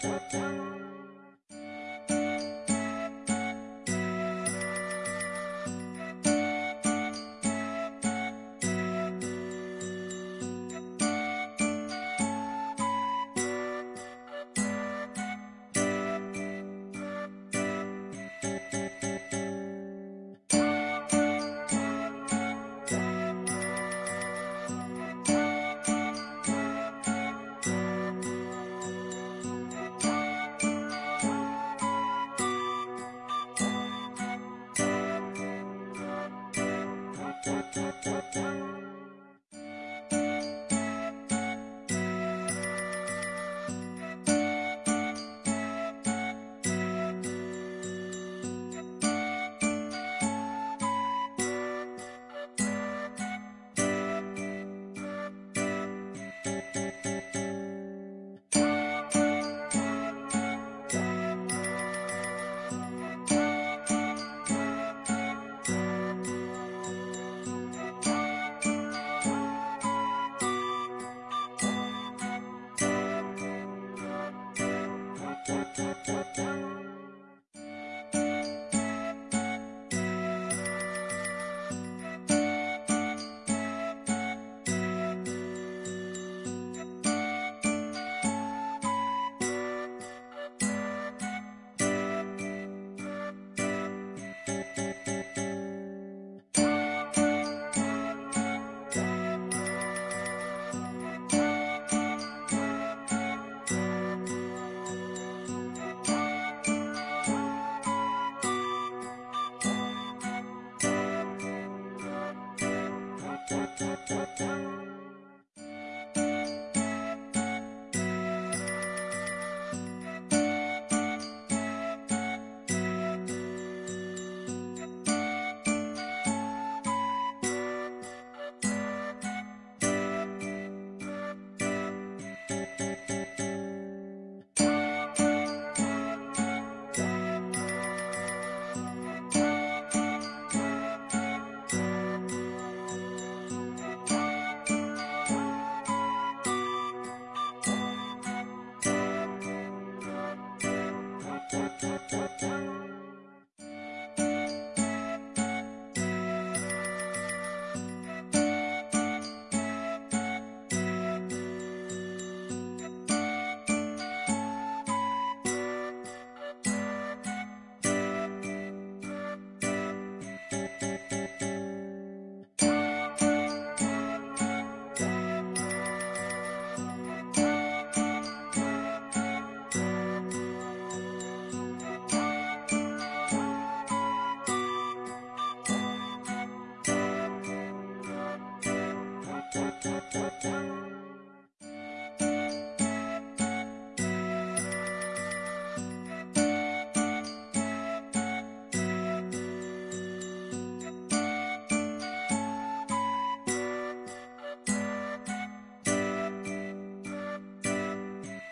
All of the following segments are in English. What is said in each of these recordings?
じゃん! Da, da, da.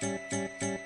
Música